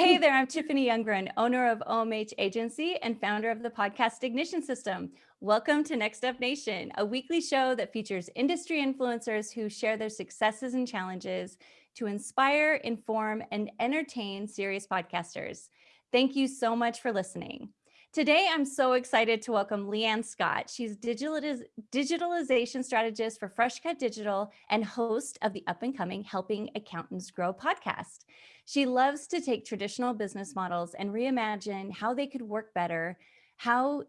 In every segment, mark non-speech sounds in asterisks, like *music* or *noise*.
Hey *laughs* there, I'm Tiffany Youngren, owner of OMH Agency and founder of the podcast Ignition System. Welcome to Next Up Nation, a weekly show that features industry influencers who share their successes and challenges to inspire, inform, and entertain serious podcasters. Thank you so much for listening. Today, I'm so excited to welcome Leanne Scott. She's digitaliz digitalization strategist for Freshcut Digital and host of the up and coming Helping Accountants Grow podcast. She loves to take traditional business models and reimagine how they could work better. How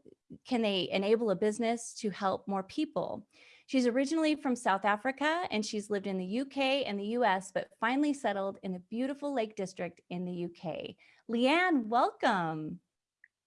can they enable a business to help more people? She's originally from South Africa and she's lived in the UK and the US, but finally settled in the beautiful Lake District in the UK. Leanne, welcome.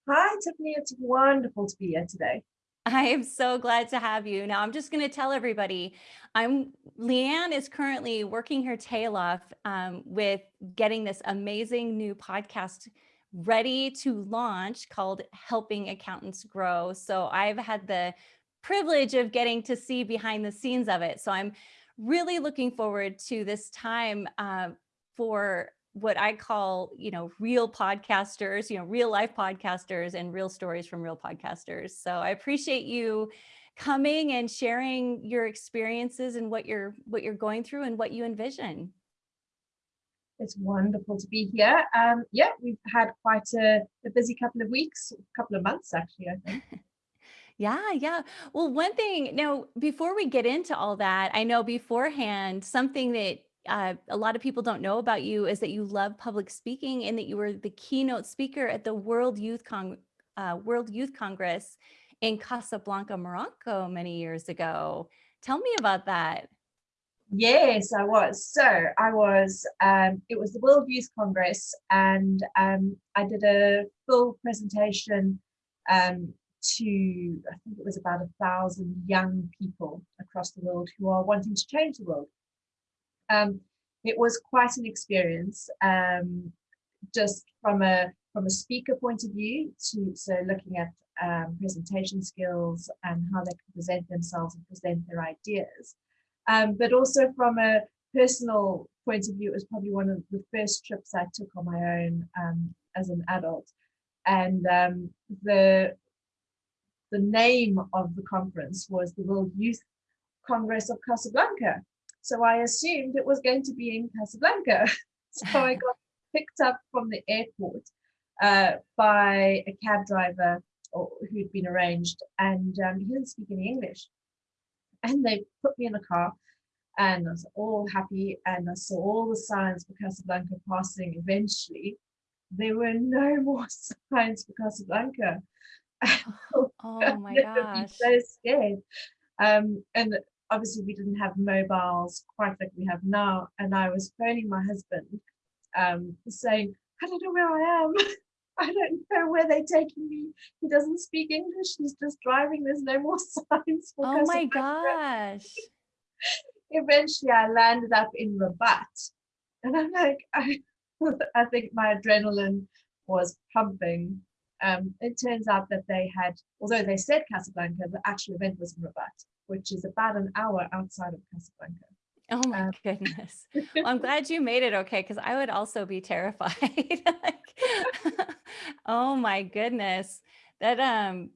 Hi, Tiffany. It's wonderful to be here today. I am so glad to have you. Now, I'm just going to tell everybody, I'm Leanne is currently working her tail off um, with getting this amazing new podcast ready to launch called Helping Accountants Grow. So I've had the privilege of getting to see behind the scenes of it. So I'm really looking forward to this time uh, for what I call, you know, real podcasters, you know, real life podcasters and real stories from real podcasters. So I appreciate you coming and sharing your experiences and what you're what you're going through and what you envision. It's wonderful to be here. Um, yeah, we've had quite a, a busy couple of weeks, a couple of months actually, I think. *laughs* Yeah, yeah. Well, one thing now, before we get into all that, I know beforehand, something that uh, a lot of people don't know about you is that you love public speaking and that you were the keynote speaker at the World Youth Con uh, World Youth Congress in Casablanca, Morocco many years ago. Tell me about that. Yes, I was. So I was, um, it was the World Youth Congress and um, I did a full presentation um, to, I think it was about a thousand young people across the world who are wanting to change the world. Um, it was quite an experience, um, just from a from a speaker point of view. To so looking at um, presentation skills and how they can present themselves and present their ideas, um, but also from a personal point of view, it was probably one of the first trips I took on my own um, as an adult, and um, the the name of the conference was the World Youth Congress of Casablanca. So I assumed it was going to be in Casablanca. *laughs* so I got picked up from the airport uh, by a cab driver or, who'd been arranged and um, he didn't speak any English. And they put me in a car and I was all happy and I saw all the signs for Casablanca passing eventually. There were no *laughs* more signs for Casablanca. *laughs* oh, oh my gosh. so scared. Um, and obviously we didn't have mobiles quite like we have now. And I was phoning my husband um, saying, I don't know where I am. *laughs* I don't know where they're taking me. He doesn't speak English. He's just driving. There's no more *laughs* signs. For oh my gosh. *laughs* Eventually I landed up in Rabat. And I'm like, I, I think my adrenaline was pumping. Um, it turns out that they had, although they said Casablanca, the actual event was in Rabat which is about an hour outside of Casablanca. Oh my um, goodness. *laughs* Well, I'm glad you made it okay because I would also be terrified. *laughs* like, *laughs* oh my goodness. That um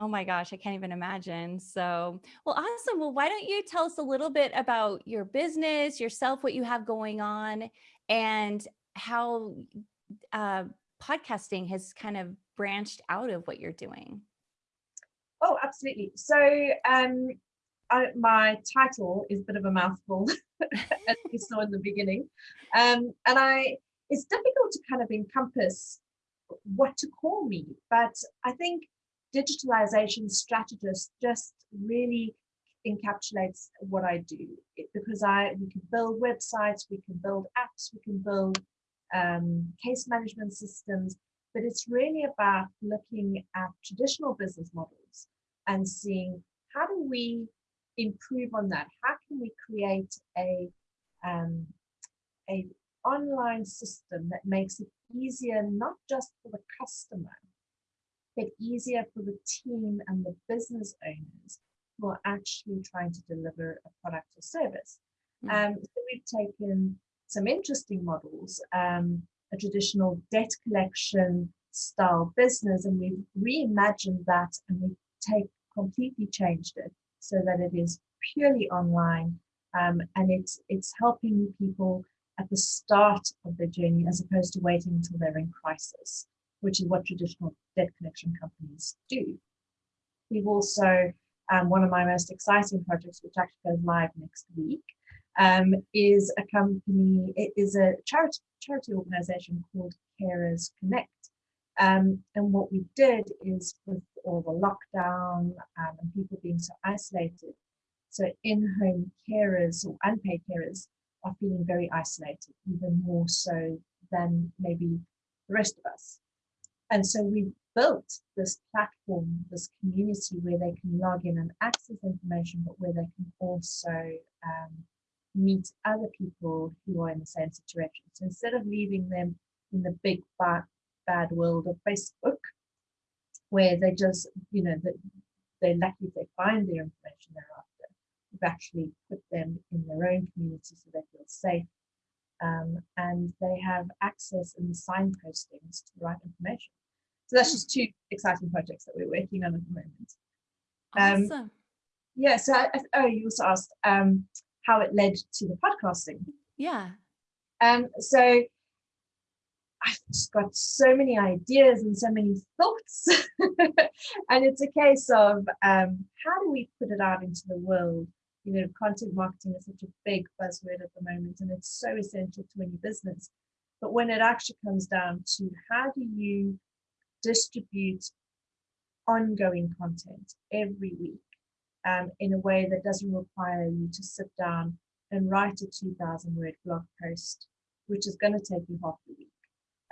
oh my gosh, I can't even imagine. So, well, awesome. Well, why don't you tell us a little bit about your business, yourself, what you have going on, and how uh, podcasting has kind of branched out of what you're doing? Oh, absolutely. So um, I, my title is a bit of a mouthful, *laughs* as you saw in the beginning. Um, and I, it's difficult to kind of encompass what to call me, but I think digitalization strategist just really encapsulates what I do it, because I we can build websites, we can build apps, we can build um, case management systems, but it's really about looking at traditional business models and seeing how do we improve on that? How can we create a um, a online system that makes it easier not just for the customer, but easier for the team and the business owners who are actually trying to deliver a product or service. Mm -hmm. um, so we've taken some interesting models, um, a traditional debt collection style business and we've reimagined that and we take completely changed it so that it is purely online um, and it's it's helping people at the start of their journey as opposed to waiting until they're in crisis, which is what traditional debt collection companies do. We've also, um, one of my most exciting projects, which actually goes live next week, um, is a company, it is a charity, charity organization called Carers Connect. Um, and what we did is with all the lockdown um, and people being so isolated, so in-home carers or unpaid carers are feeling very isolated, even more so than maybe the rest of us. And so we built this platform, this community where they can log in and access information, but where they can also um, meet other people who are in the same situation. So instead of leaving them in the big bad, world of Facebook, where they just, you know, they're lucky if they find their information thereafter, we've actually put them in their own community so they feel safe um, and they have access and signpostings to the right information. So that's just two exciting projects that we're working on at the moment. Um, awesome. Yeah, so I, oh, you also asked um, how it led to the podcasting. Yeah. Um, so I've just got so many ideas and so many thoughts. *laughs* and it's a case of um, how do we put it out into the world you know, content marketing is such a big buzzword at the moment and it's so essential to any business. But when it actually comes down to how do you distribute ongoing content every week um, in a way that doesn't require you to sit down and write a 2000 word blog post, which is going to take you half the week.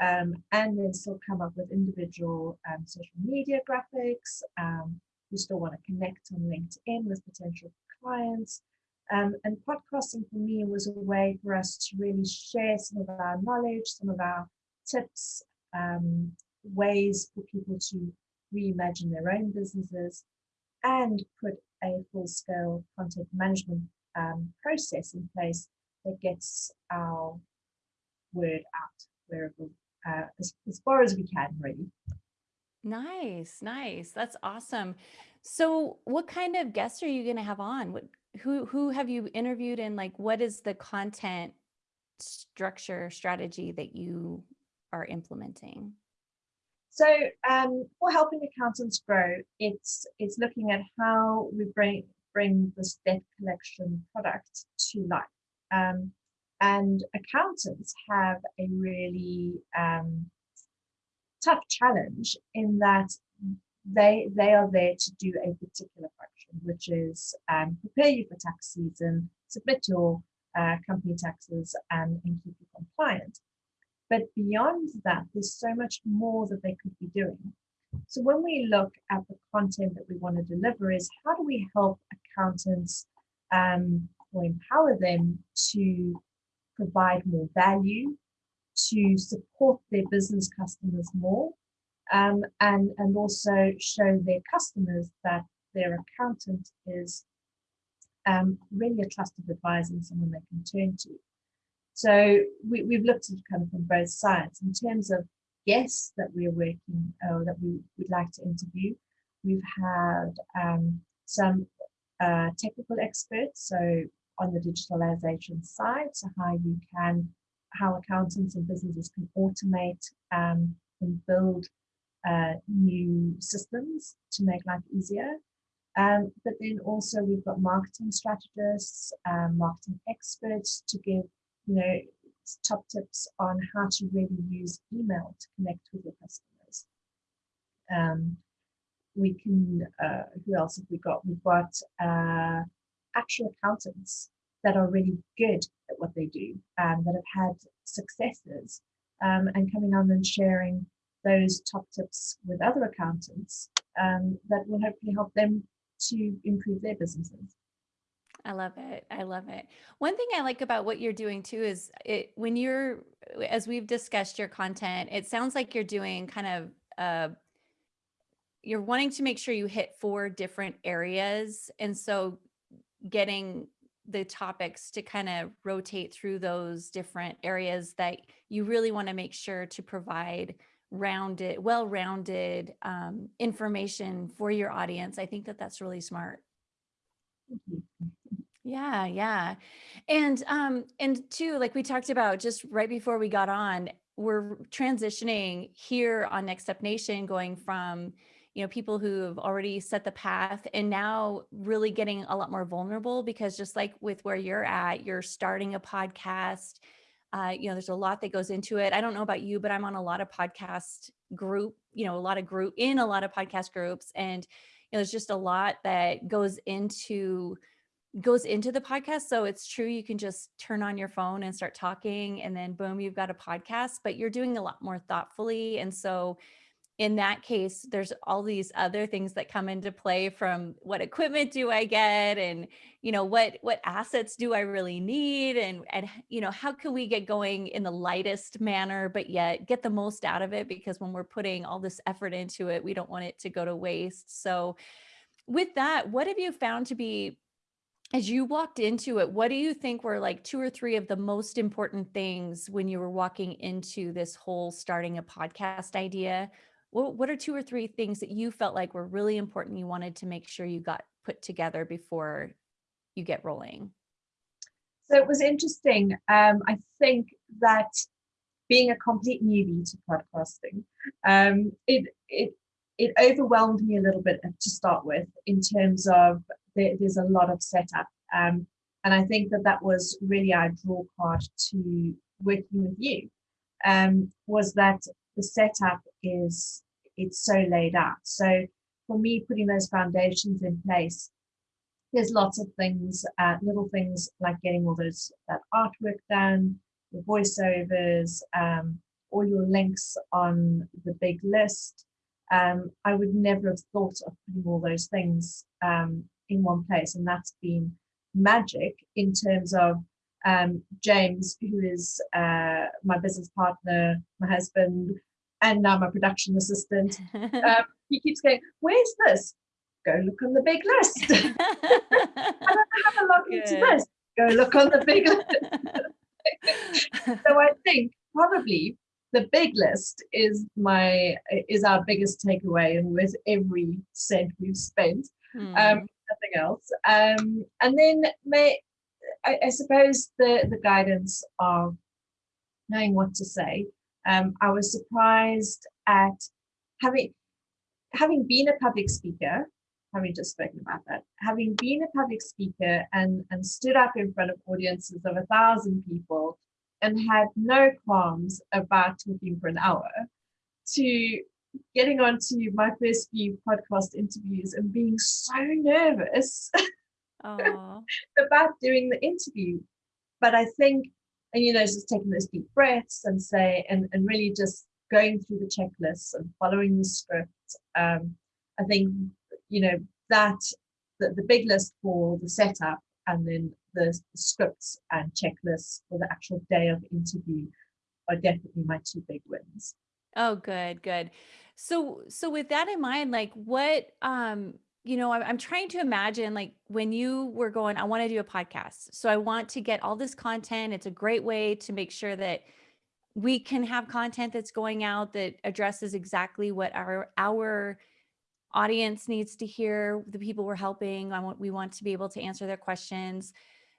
Um, and then still come up with individual um, social media graphics. Um, you still want to connect on LinkedIn with potential clients. Um, and podcasting for me was a way for us to really share some of our knowledge, some of our tips, um, ways for people to reimagine their own businesses and put a full-scale content management um, process in place that gets our word out wherever uh, as, as far as we can really. Nice, nice. That's awesome. So what kind of guests are you going to have on? What, who, who have you interviewed and like, what is the content structure strategy that you are implementing? So um, for helping accountants grow, it's it's looking at how we bring bring this debt collection product to life. Um, and accountants have a really um, tough challenge in that they they are there to do a particular function, which is um, prepare you for tax season, submit your uh, company taxes, and, and keep you compliant. But beyond that, there's so much more that they could be doing. So when we look at the content that we want to deliver is how do we help accountants um, or empower them to provide more value, to support their business customers more, um, and, and also show their customers that their accountant is um, really a trusted advisor and someone they can turn to. So we, we've looked at kind of from both sides in terms of guests that we're working or that we would like to interview. We've had um, some uh, technical experts, so on the digitalization side, so how you can, how accountants and businesses can automate um, and build uh, new systems to make life easier. Um, but then also we've got marketing strategists, um, marketing experts to give, you know, top tips on how to really use email to connect with your customers. Um, we can, uh, who else have we got? We've got uh, actual accountants that are really good at what they do, um, that have had successes um, and coming on and sharing those top tips with other accountants um, that will hopefully help them to improve their businesses. I love it. I love it. One thing I like about what you're doing too is it when you're as we've discussed your content, it sounds like you're doing kind of uh you're wanting to make sure you hit four different areas and so getting the topics to kind of rotate through those different areas that you really want to make sure to provide rounded, well-rounded um, information for your audience. I think that that's really smart. Yeah, yeah. And um and two, like we talked about just right before we got on, we're transitioning here on Next Up Nation going from you know people who have already set the path and now really getting a lot more vulnerable because just like with where you're at, you're starting a podcast. Uh, you know, there's a lot that goes into it. I don't know about you, but I'm on a lot of podcast group, you know, a lot of group in a lot of podcast groups and you know, there's just a lot that goes into goes into the podcast. So it's true, you can just turn on your phone and start talking and then boom, you've got a podcast, but you're doing a lot more thoughtfully. And so in that case, there's all these other things that come into play from what equipment do I get and, you know, what, what assets do I really need? And, and, you know, how can we get going in the lightest manner, but yet get the most out of it? Because when we're putting all this effort into it, we don't want it to go to waste. So with that, what have you found to be as you walked into it, what do you think were like two or three of the most important things when you were walking into this whole starting a podcast idea? What, are two or three things that you felt like were really important you wanted to make sure you got put together before you get rolling? So it was interesting. Um, I think that being a complete newbie to podcasting, um, it, it, it overwhelmed me a little bit to start with in terms of there, there's a lot of setup. Um, and I think that that was really our draw card to working with you, um, was that the setup is, it's so laid out. So for me, putting those foundations in place, there's lots of things, uh, little things like getting all those that artwork done, the voiceovers, um, all your links on the big list. Um, I would never have thought of putting all those things um, in one place. And that's been magic in terms of um, James, who is uh, my business partner, my husband, and now my production assistant. *laughs* Um, he keeps going, where's this? Go look on the big list. *laughs* I don't have to log into this. Go look on the big list. *laughs* so I think probably the big list is my is our biggest takeaway and with every cent we've spent hmm. um, nothing else. Um, and then may, I, I, suppose the, the guidance of knowing what to say. Um, I was surprised at having having been a public speaker, having just spoken about that, having been a public speaker and, and stood up in front of audiences of a thousand people and had no qualms about talking for an hour to getting onto my first few podcast interviews and being so nervous *laughs* *laughs* about doing the interview. But I think, and you know, just taking those deep breaths and say, and, and really just going through the checklists and following the script. Um, I think, you know, that the, the big list for the setup and then the, the scripts and checklists for the actual day of interview are definitely my two big wins. Oh, good, good. So, so with that in mind, like what, um, you know, I'm, trying to imagine like when you were going, I want to do a podcast. So I want to get all this content. It's a great way to make sure that we can have content that's going out that addresses exactly what our, our audience needs to hear, the people we're helping. I want, we want to be able to answer their questions.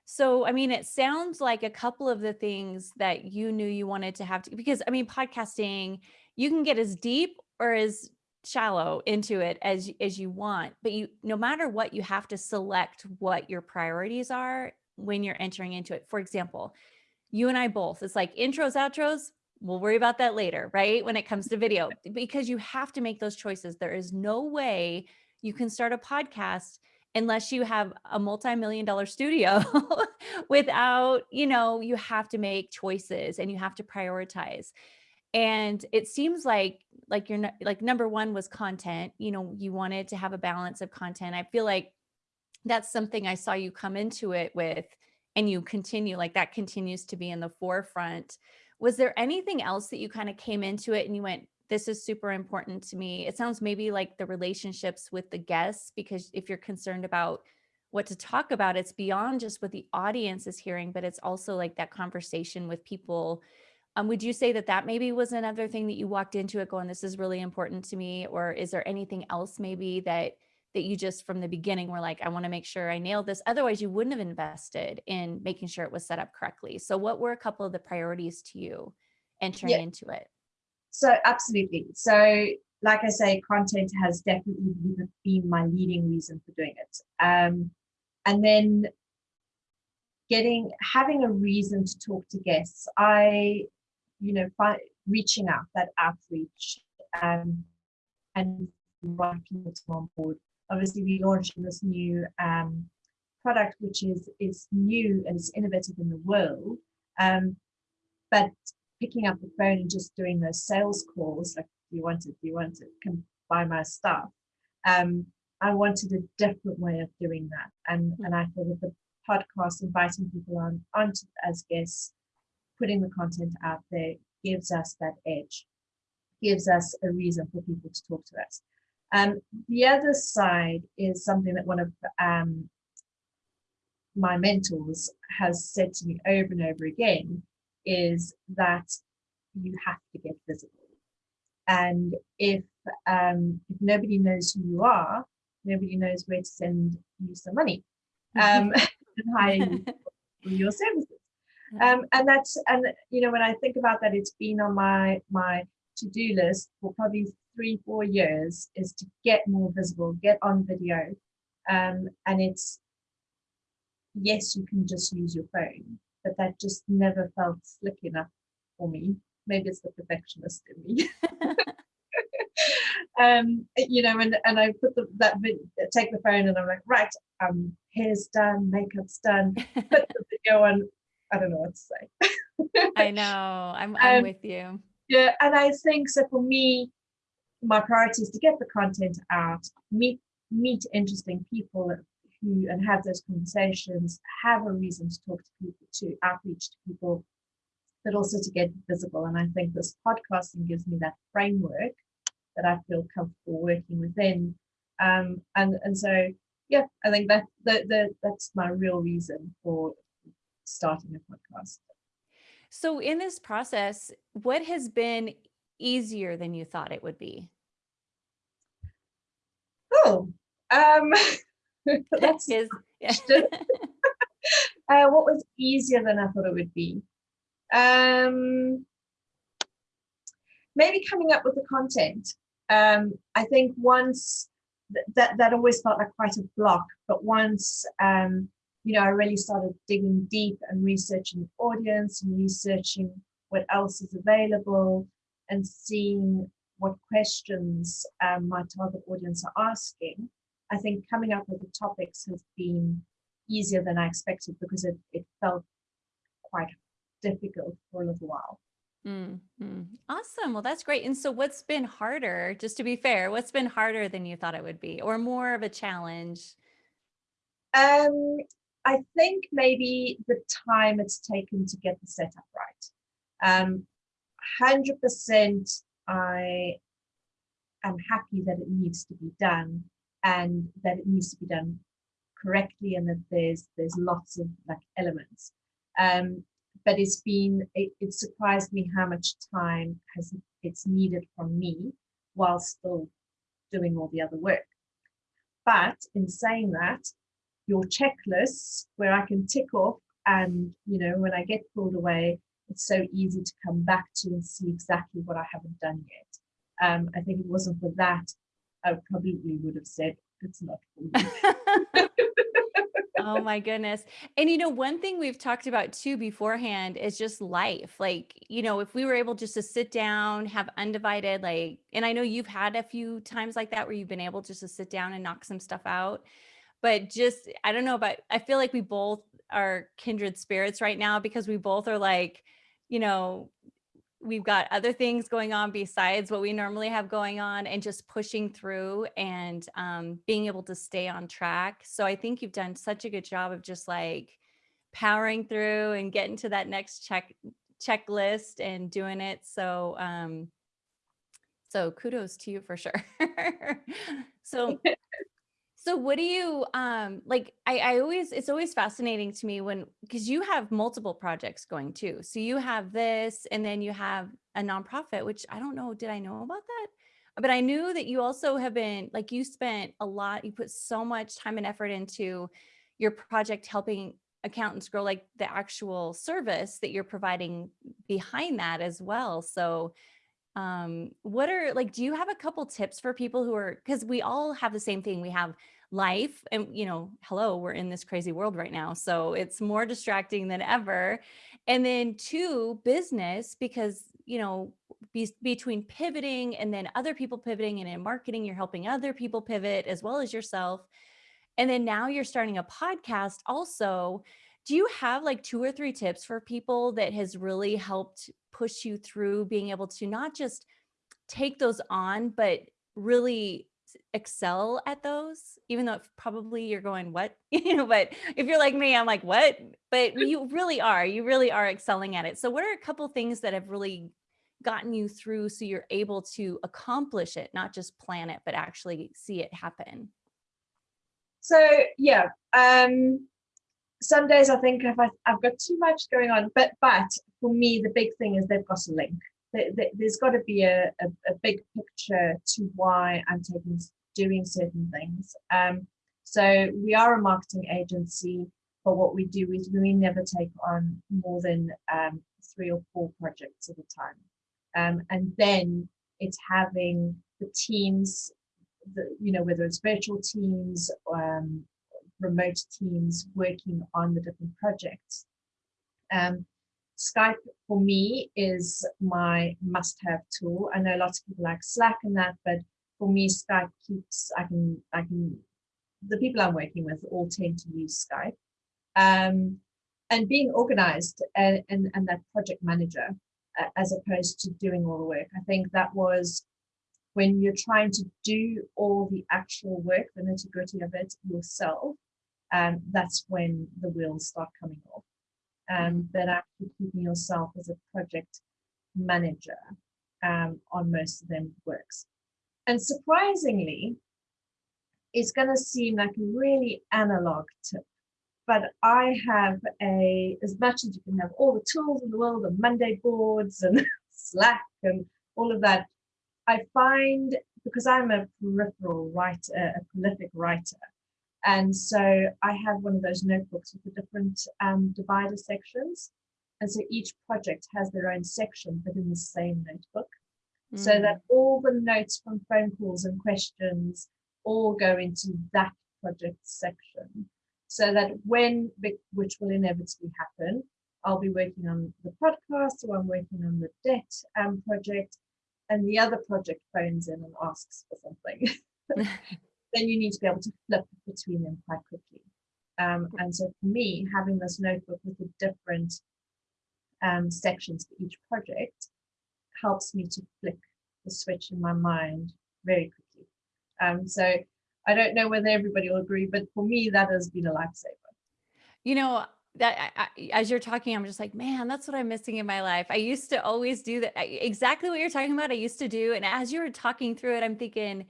So, I mean, it sounds like a couple of the things that you knew you wanted to have to, because I mean, podcasting, you can get as deep or as shallow into it as as you want but you no matter what you have to select what your priorities are when you're entering into it. For example you and i both it's like intros outros we'll worry about that later right when it comes to video *laughs* because you have to make those choices. There is no way you can start a podcast unless you have a multi-million dollar studio *laughs* without you know you have to make choices and you have to prioritize. And it seems like like you're like number one was content you know you wanted to have a balance of content i feel like that's something i saw you come into it with and you continue like that continues to be in the forefront was there anything else that you kind of came into it and you went this is super important to me it sounds maybe like the relationships with the guests because if you're concerned about what to talk about. It's beyond just what the audience is hearing, but it's also like that conversation with people. Um, would you say that that maybe was another thing that you walked into it going, this is really important to me? Or is there anything else maybe that that you just from the beginning were like, I want to make sure I nailed this. Otherwise, you wouldn't have invested in making sure it was set up correctly. So what were a couple of the priorities to you entering yeah. into it? So absolutely. So like I say, content has definitely been my leading reason for doing it. Um, and then getting having a reason to talk to guests i you know by reaching out that outreach um, and inviting people to on board obviously we launched this new um, product which is is new and is innovative in the world um, but picking up the phone and just doing those sales calls like you want it you want it can buy my stuff um, I wanted a different way of doing that. And, mm-hmm. and I thought with the podcast, inviting people on onto as guests, putting the content out there gives us that edge, gives us a reason for people to talk to us. Um, the other side is something that one of um, my mentors has said to me over and over again is that you have to get visible. And if um, if nobody knows who you are, nobody knows where to send you some money *laughs* um, *laughs* and hire you for your services. Um, and that's and you know when I think about that, it's been on my my to-do list for probably three four years is to get more visible, get on video, um, and it's yes you can just use your phone, but that just never felt slick enough for me. Maybe it's the perfectionist in me. *laughs* *laughs* um, you know, and, and I put the, that take the phone and I'm like, right, um, hair's done, makeup's done, *laughs* put the video on. I don't know what to say. I *laughs* know, I'm, I'm um, with you. Yeah, and I think so for me, my priority is to get the content out, meet meet interesting people who and have those conversations, have a reason to talk to people, to outreach to people, but also to get visible. And I think this podcasting gives me that framework that I feel comfortable working within. Um, and and so yeah, I think that the, the that's my real reason for starting a podcast. So in this process, what has been easier than you thought it would be? Oh, um, *laughs* *laughs* that's Is, yeah. *laughs* uh, what was easier than I thought it would be? Um, maybe coming up with the content um, I think once th that that always felt like quite a block, but once um, you know I really started digging deep and researching the audience and researching what else is available and seeing what questions um, my target audience are asking, I think coming up with the topics has been easier than I expected because it, it felt quite difficult for a little while. Mm -hmm. Awesome. Well, that's great. And so what's been harder, just to be fair, what's been harder than you thought it would be or more of a challenge? Um, I think maybe the time it's taken to get the setup right. Um, 100% I am happy that it needs to be done and that it needs to be done correctly and that there's there's lots of like elements. Um, but it's been it, it surprised me how much time has it's needed from me while still doing all the other work but in saying that your checklists where i can tick off and you know when i get pulled away it's so easy to come back to and see exactly what i haven't done yet um, i think it wasn't for that i probably would have said it's not for me *laughs* oh my goodness. And you know, one thing we've talked about too beforehand is just life. Like, you know, if we were able just to sit down, have undivided, like, and I know you've had a few times like that where you've been able just to sit down and knock some stuff out. But just, I don't know, but I feel like we both are kindred spirits right now because we both are like, you know, we've got other things going on besides what we normally have going on and just pushing through and um, being able to stay on track. So I think you've done such a good job of just like powering through and getting to that next check checklist and doing it. So, um, so kudos to you for sure. *laughs* so, *laughs* So what do you um like I I always it's always fascinating to me when because you have multiple projects going too. So you have this and then you have a nonprofit which I don't know did I know about that? But I knew that you also have been like you spent a lot you put so much time and effort into your project helping accountants grow like the actual service that you're providing behind that as well. So um what are like do you have a couple tips for people who are because we all have the same thing we have life and you know hello we're in this crazy world right now so it's more distracting than ever. And then two business because you know be, between pivoting and then other people pivoting and in marketing you're helping other people pivot as well as yourself. And then now you're starting a podcast also. Do you have like two or three tips for people that has really helped push you through being able to not just take those on, but really excel at those, even though probably you're going, what, *laughs* you know, but if you're like me, I'm like, what, but *laughs* you really are, you really are excelling at it. So what are a couple things that have really gotten you through so you're able to accomplish it, not just plan it, but actually see it happen? So yeah, um, some days I think if I, have got too much going on, but but for me the big thing is they've got a link. There's got to be a, a, a big picture to why I'm taking doing certain things. Um, so we are a marketing agency, but what we do is we never take on more than um, three or four projects at a time. Um, and then it's having the teams, the, you know, whether it's virtual teams um, remote teams working on the different projects. Um, Skype for me is my must-have tool. I know lots of people like Slack and that, but for me, Skype keeps, I can, I can, the people I'm working with all tend to use Skype. Um, and being organized and, and, and that project manager, uh, as opposed to doing all the work. I think that was when you're trying to do all the actual work, the nitty gritty of it yourself, um, that's when the wheels start coming off. Um, but actually keeping yourself as a project manager um, on most of them works. And surprisingly, it's going to seem like a really analog tip, but I have a, as much as you can have all the tools in the world, the Monday boards and *laughs* Slack and all of that, I find because I'm a peripheral writer, a prolific writer, and so I have one of those notebooks with the different um, divider sections. And so each project has their own section, within the same notebook. Mm. So that all the notes from phone calls and questions all go into that project section. So that when, which will inevitably happen, I'll be working on the podcast or I'm working on the debt um, project and the other project phones in and asks for something. *laughs* then you need to be able to flip between them quite quickly. Um, and so for me, having this notebook with the different um, sections for each project helps me to flick the switch in my mind very quickly. Um, so I don't know whether everybody will agree, but for me, that has been a lifesaver. You know, that I, as you're talking, I'm just like, man, that's what I'm missing in my life. I used to always do that. Exactly what you're talking about. I used to do. And as you were talking through it, I'm thinking,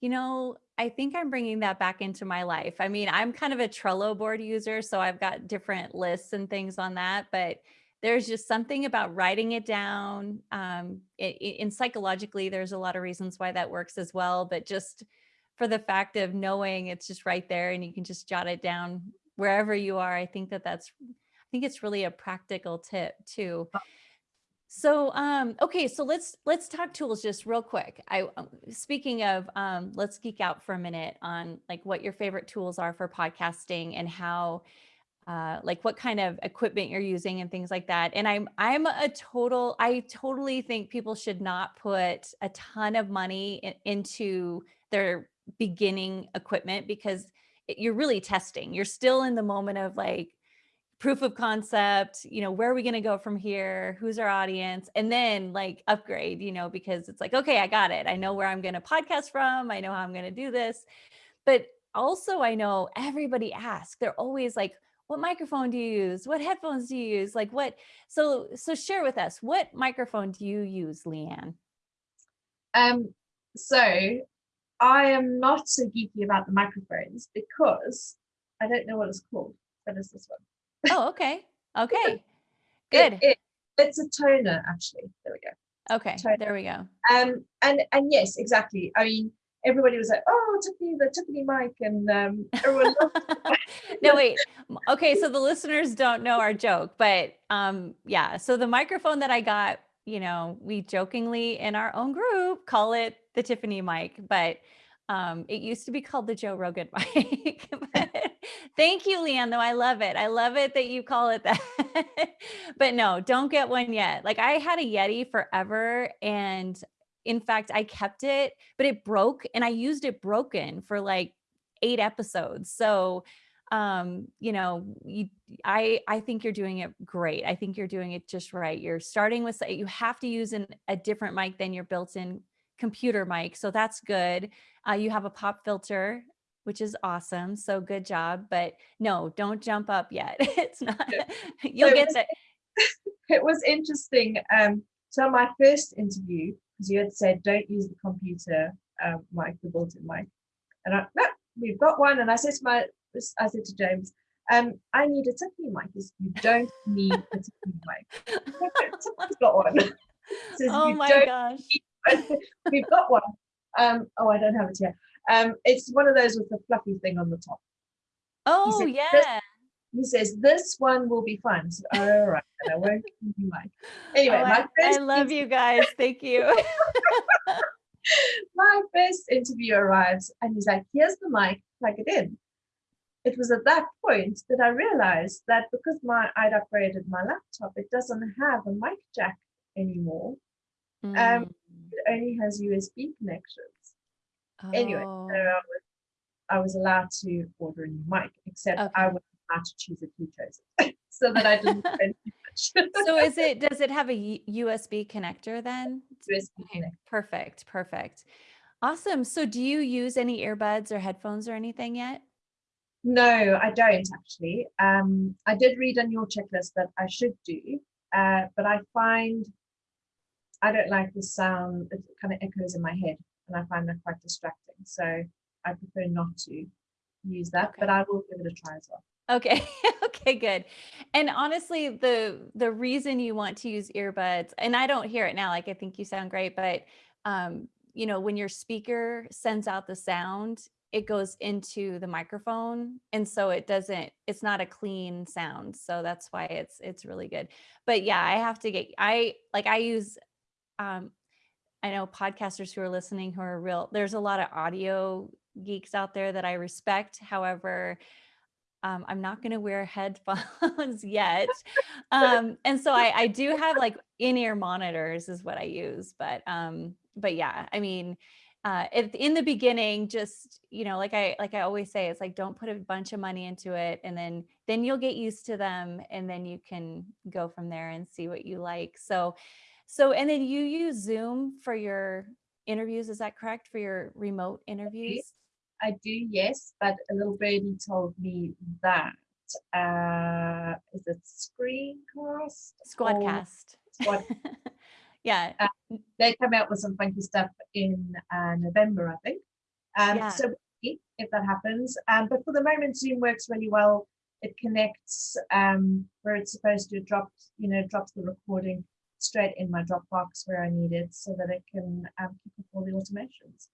you know, I think I'm bringing that back into my life. I mean, I'm kind of a Trello board user, so I've got different lists and things on that, but there's just something about writing it down. Um, it, it, and psychologically, there's a lot of reasons why that works as well, but just for the fact of knowing it's just right there and you can just jot it down wherever you are, I think that that's, I think it's really a practical tip too. So, um, okay, so let's let's talk tools just real quick. I um, speaking of, um, let's geek out for a minute on like what your favorite tools are for podcasting and how, uh, like what kind of equipment you're using and things like that. And I'm I'm a total. I totally think people should not put a ton of money in, into their beginning equipment because you're really testing. You're still in the moment of like proof of concept, you know, where are we going to go from here? Who's our audience? And then like upgrade, you know, because it's like, okay, I got it. I know where I'm going to podcast from. I know how I'm going to do this. But also I know everybody asks, they're always like, what microphone do you use? What headphones do you use? Like what? So, so share with us, what microphone do you use, Leanne? Um, so I am not so geeky about the microphones because I don't know what it's called. That is this one. Oh, okay. Okay. Good. It, it, it's a Tonor, actually. There we go. Okay. Tonor. There we go. Um, and and yes, exactly. I mean, everybody was like, "Oh, Tiffany, the Tiffany mic," and um, everyone. *laughs* no, wait. Okay, so the listeners don't know our joke, but um, yeah. So the microphone that I got, you know, we jokingly in our own group call it the Tiffany mic, but um, it used to be called the Joe Rogan *laughs* mic. thank you, Leanne, though. I love it. I love it that you call it that. *laughs* but no, don't get one yet. Like I had a Yeti forever and in fact, I kept it, but it broke and I used it broken for like eight episodes. So um you know you i i think you're doing it great i think you're doing it just right you're starting with you have to use an, a different mic than your built-in computer mic so that's good uh, you have a pop filter which is awesome so good job but no don't jump up yet *laughs* it's not *laughs* you'll So it get that *laughs* it was interesting. Um, so my first interview, because you had said don't use the computer um, mic, the built-in mic, and I no, we've got one. And I said to my, I said to James, um, I need a Tiffany mic. Said, you don't need a Tiffany mic. Tiffany's got one. Says, oh "You my gosh *laughs* We've got one. Um, oh, I don't have it here. Um, it's one of those with the fluffy thing on the top. oh said, yeah He says this one will be fun. So, all right, I won't you mine. *laughs* Anyway, Oh, my I, I love you guys thank you *laughs* my first interview arrives and he's like, here's the mic, plug it in. It was at that point that I realized that because my I'd upgraded my laptop, it doesn't have a mic jack anymore. Mm. It only has USB connections. Anyway, Oh. so I was, I was allowed to order a new mic, except I Okay. was allowed to choose if he chose it, so that I didn't *laughs* spend too much. so is it does it have a usb connector then USB okay connect. perfect perfect awesome so do you use any earbuds or headphones or anything yet No, I don't actually. Um, I did read on your checklist that I should do, uh, but I find I don't like the sound. It kind of echoes in my head, and I find that quite distracting. So I prefer not to use that, but I will give it a try as well. okay *laughs* okay good and honestly the the reason you want to use earbuds and i don't hear it now like i think you sound great but um you know when your speaker sends out the sound it goes into the microphone and so it doesn't it's not a clean sound so that's why it's it's really good but yeah i have to get i like i use um i know podcasters who are listening who are real there's a lot of audio geeks out there that i respect however um, I'm not going to wear headphones *laughs* yet. Um, and so I, I do have like in-ear monitors is what I use, but, um, but yeah, I mean, uh, if in the beginning, just, you know, like I, like I always say, it's like, don't put a bunch of money into it. And then, then you'll get used to them and then you can go from there and see what you like. So, so, and then you use Zoom for your interviews. Is that correct? For your remote interviews? I do, yes, but a little birdie told me that uh, is it Screencast? Squadcast. Squad *laughs* yeah. they come out with some funky stuff in uh, November, I think. Um, Yeah. So if that happens, um, but for the moment, Zoom works really well. It connects um, where it's supposed to. drop, you know, drops the recording straight in my Dropbox where I need it, so that it can um, keep up all the automations.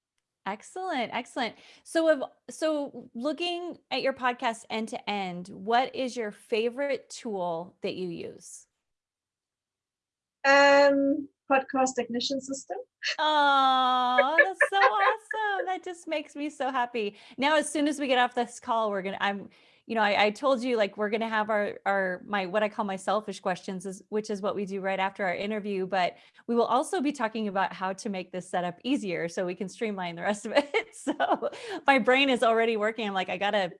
Excellent, excellent. So, of so looking at your podcast end to end, what is your favorite tool that you use? Um, podcast ignition system. Oh, that's so *laughs* awesome. That just makes me so happy. Now, as soon as we get off this call, we're gonna, I'm, you know, I, I told you like we're gonna have our our my what I call my selfish questions, is which is what we do right after our interview. But we will also be talking about how to make this setup easier so we can streamline the rest of it. *laughs* So my brain is already working. I'm like, I gotta,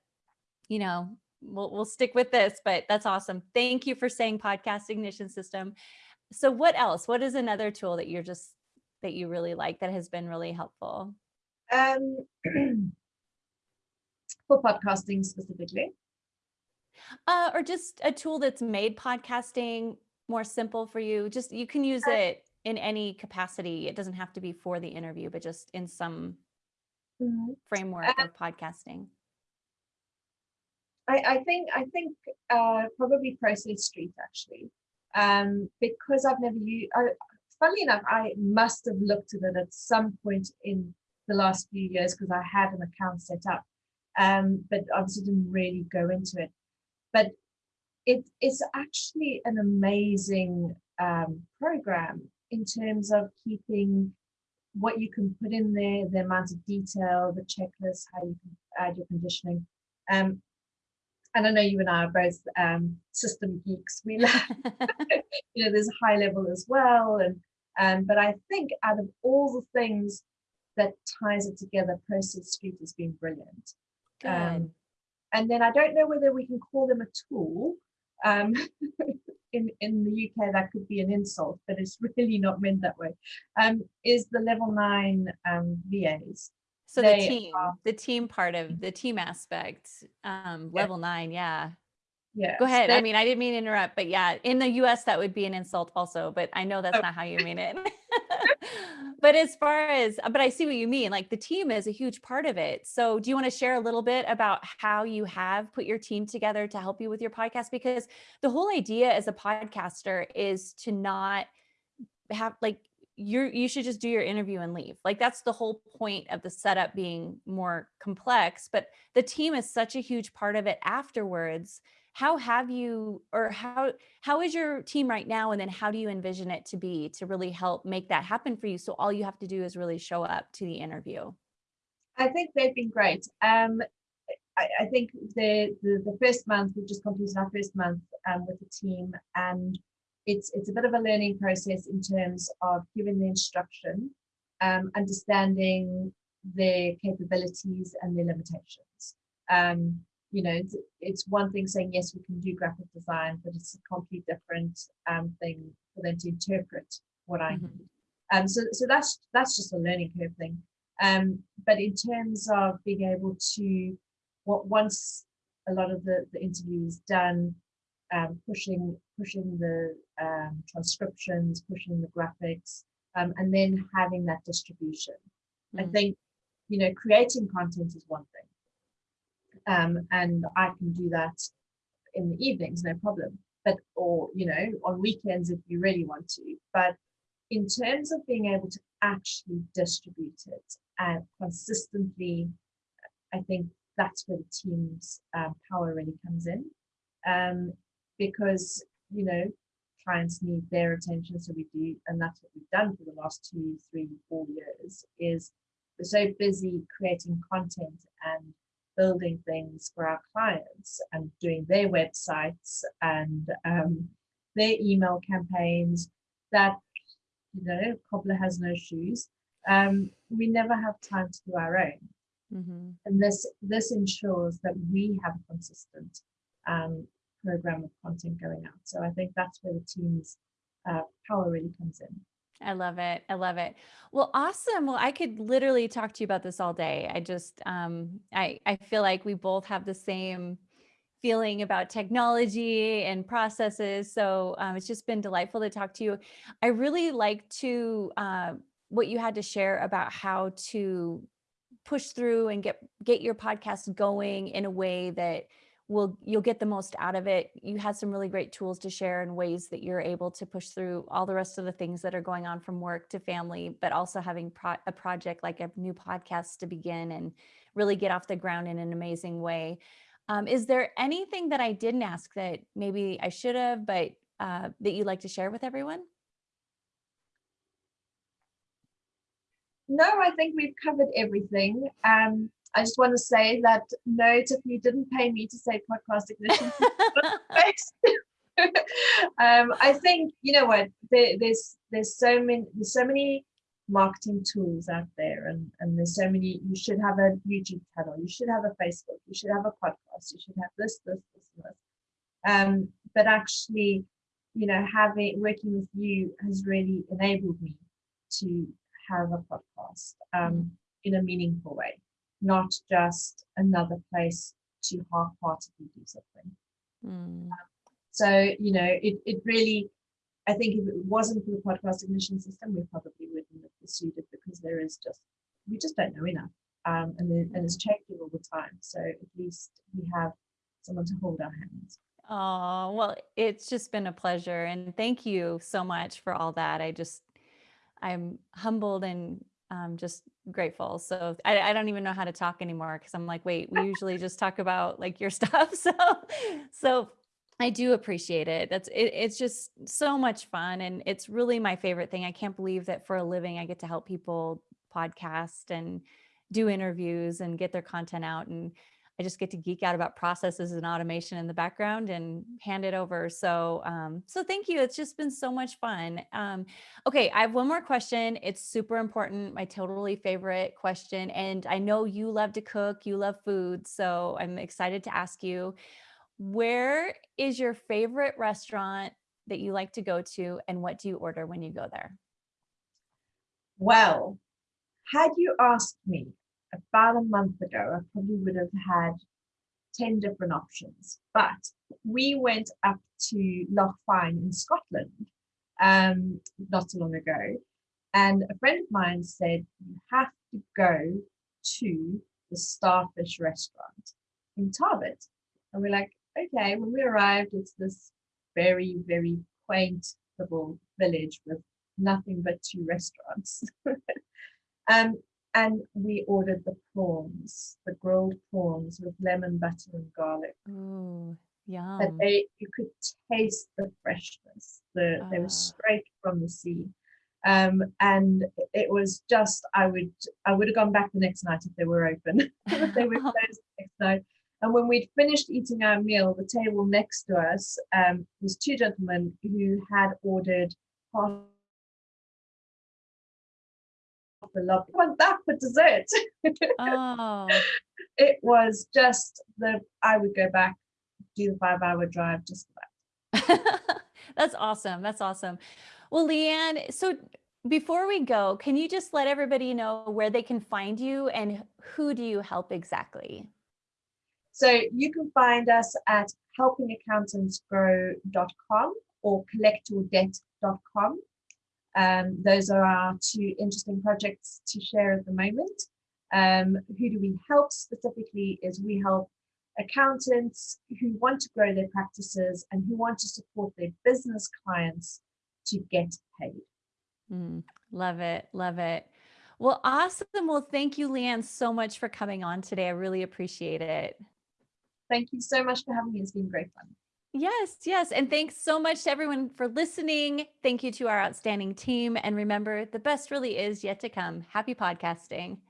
you know, we'll we'll stick with this, but that's awesome. Thank you for saying podcast ignition system. So what else? What is another tool that you're just that you really like that has been really helpful? Um, *clears throat* for podcasting specifically. Uh, or just a tool that's made podcasting more simple for you. Just you can use Uh, it in any capacity. It doesn't have to be for the interview, but just in some mm-hmm. framework uh, of podcasting? I, I think I think uh, probably Process Street actually, um, because I've never used. I, funnily enough, I must have looked at it at some point in the last few years because I had an account set up, um, but obviously didn't really go into it. But it, it's actually an amazing um, program in terms of keeping what you can put in there, the amount of detail, the checklist, how you can add your conditioning. Um, and I know you and I are both um, system geeks. We *laughs* love, you know, there's a high level as well. And um, but I think out of all the things that ties it together, Process Street has been brilliant. Um, and then I don't know whether we can call them a tool. Um, *laughs* in, in the UK, that could be an insult, but it's *laughs* really not meant that way. Um, is the level nine um, VAs. So the team, are, the team part of the team aspect, um, yeah. level nine, yeah. Yeah. Go ahead. I mean, I didn't mean to interrupt, but yeah, in the US, that would be an insult also, but I know that's oh. not how you mean it. *laughs* but as far as, uh, but I see what you mean. Like the team is a huge part of it. So do you want to share a little bit about how you have put your team together to help you with your podcast? Because the whole idea as a podcaster is to not have like you're you should just do your interview and leave like that's the whole point of the setup being more complex but the team is such a huge part of it afterwards how have you or how how is your team right now and then how do you envision it to be to really help make that happen for you? So all you have to do is really show up to the interview. I think they've been great. Um I, I think the, the, the first month we've just completed our first month um, with the team and it's it's a bit of a learning process in terms of giving the instruction, um, understanding their capabilities and their limitations. Um, you know, it's, it's, one thing saying yes, we can do graphic design, but it's a completely different um, thing for them to interpret what I mm-hmm. Um, so, so that's that's just a learning curve thing. Um, but in terms of being able to, what once a lot of the, the interview is done, um, pushing pushing the um, transcriptions, pushing the graphics, um, and then having that distribution. Mm. I think, you know, creating content is one thing, um, and I can do that in the evenings, no problem. But or you know, on weekends if you really want to. But in terms of being able to actually distribute it and consistently, I think that's where the team's um, power really comes in. Um, because you know clients need their attention so we do and that's what we've done for the last two three four years is we're so busy creating content and building things for our clients and doing their websites and um, their email campaigns that you know cobbler has no shoes um, we never have time to do our own mm-hmm. and this this ensures that we have a consistent um, program of content going out. So I think that's where the team's uh, power really comes in. I love it. I love it. Well, awesome. Well, I could literally talk to you about this all day. I just, um, I, I feel like we both have the same feeling about technology and processes. So um, it's just been delightful to talk to you. I really like to, uh, what you had to share about how to push through and get, get your podcast going in a way that will you'll get the most out of it. You had some really great tools to share and ways that you're able to push through all the rest of the things that are going on from work to family, but also having pro a project like a new podcast to begin and really get off the ground in an amazing way. Um, is there anything that I didn't ask that maybe I should have, but uh, that you'd like to share with everyone? No, I think we've covered everything. Um, I just want to say that no, Tiffany didn't pay me to say podcast ignition. *laughs* um, I think you know what? There, there's there's so many there's so many marketing tools out there and and there's so many you should have a youtube channel you should have a facebook you should have a podcast you should have this this this and this. Um but actually you know having working with you has really enabled me to have a podcast um in a meaningful way not just another place to half-heartedly do something. Mm. So, you know, it, it really, I think if it wasn't for the podcast ignition system, we probably wouldn't have pursued it because there is just, we just don't know enough. um, and, it, and it's changing all the time. So at least we have someone to hold our hands. Oh, well, it's just been a pleasure. And thank you so much for all that. I just, I'm humbled and um, just grateful. So I, I don't even know how to talk anymore because I'm like, wait, we usually just talk about like your *laughs* stuff. So, so I do appreciate it. That's it, it's just so much fun. And it's really my favorite thing. I can't believe that for a living, I get to help people podcast and do interviews and get their content out. And I just get to geek out about processes and automation in the background and hand it over. So, um, so thank you. It's just been so much fun. Um, okay, I have one more question. It's super important. My totally favorite question, and I know you love to cook. You love food, so I'm excited to ask you. Where is your favorite restaurant that you like to go to, and what do you order when you go there? Well, had you asked me about a month ago, I probably would have had 10 different options. But we went up to Loch Fyne in Scotland um, not so long ago. And a friend of mine said, you have to go to the Starfish restaurant in Tarbert. And we're like, okay, when we arrived, it's this very, very quaint little village with nothing but two restaurants. *laughs* um, and we ordered the prawns, the grilled prawns with lemon butter and garlic. Ooh, yum. But they, you could taste the freshness. The, They were Ah. straight from the sea. Um, and it was just, I would, I would have gone back the next night if they were open. *laughs* But they were *laughs* closed the next night. And when we'd finished eating our meal, the table next to us um, was two gentlemen who had ordered half the love. Want that for dessert? Oh, *laughs* it was just the. I would go back, do the five-hour drive just for that. *laughs* that's awesome. That's awesome. Well, Leanne, so before we go, can you just let everybody know where they can find you and who do you help exactly? So you can find us at helpingaccountantsgrow.com or collectyourdebt.com. Um, those are our two interesting projects to share at the moment. Um, who do we help specifically is we help accountants who want to grow their practices and who want to support their business clients to get paid. Mm, love it. Love it. Well, awesome. Well, thank you, Leanne, so much for coming on today. I really appreciate it. Thank you so much for having me. It's been great fun. Yes, yes. And thanks so much to everyone for listening. Thank you to our outstanding team. And remember, the best really is yet to come. Happy podcasting.